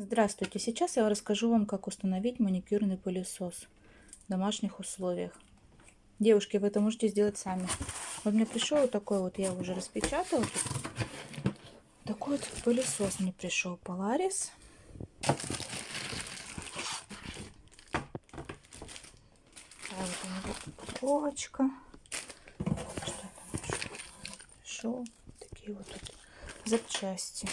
Здравствуйте! Сейчас я расскажу вам, как установить маникюрный пылесос в домашних условиях. Девушки, вы это можете сделать сами. Вот мне пришел вот такой вот, я уже распечатала. Такой вот пылесос мне пришел Polaris. вот у него упаковочка. Что там пришел? Такие вот тут запчасти.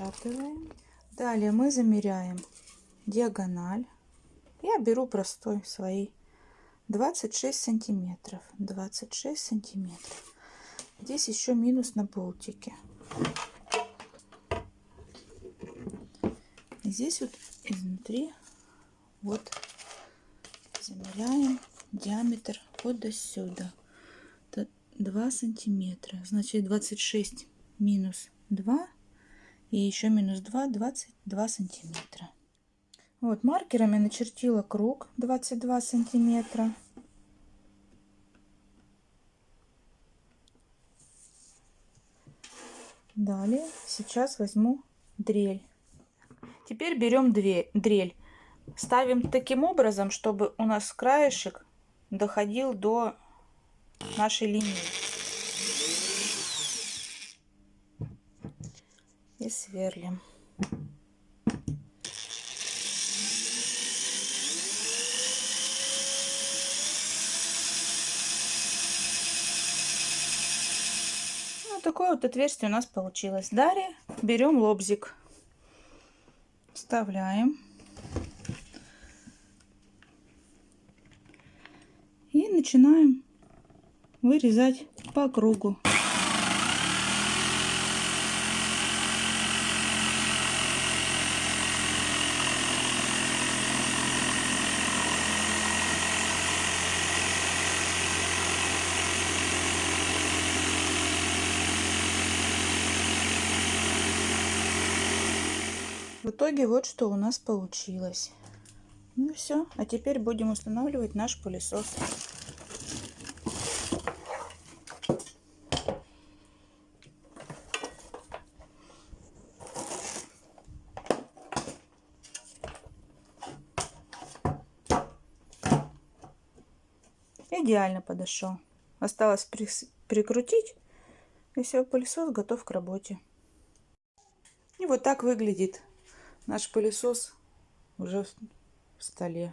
Распечатываем. Далее мы замеряем диагональ. Я беру простой свои 26 сантиметров. 26 сантиметров. Здесь еще минус на болтике. Здесь вот изнутри вот замеряем диаметр вот до сюда. 2 сантиметра. Значит 26 минус 2 и еще минус 2 22 сантиметра. Вот маркерами начертила круг 22 сантиметра. Далее сейчас возьму дрель. Теперь берем две дрель. Ставим таким образом чтобы у нас краешек доходил до нашей линии и сверлим. Вот такое вот отверстие у нас получилось. Далее берем лобзик, вставляем и начинаем вырезать по кругу. В итоге вот что у нас получилось. Ну все, а теперь будем устанавливать наш пылесос. Идеально подошел. Осталось прикрутить, и все, пылесос готов к работе. И вот так выглядит наш пылесос уже в столе.